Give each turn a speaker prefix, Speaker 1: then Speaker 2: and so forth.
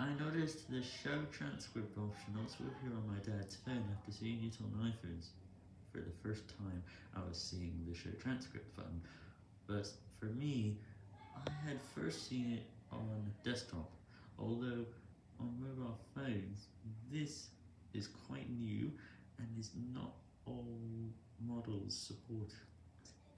Speaker 1: I noticed the show transcript option also appear on my dad's phone after seeing it on iPhones. For the first time, I was seeing the show transcript button, but for me, I had first seen it on desktop, although on mobile phones, this is quite new, and is not all models support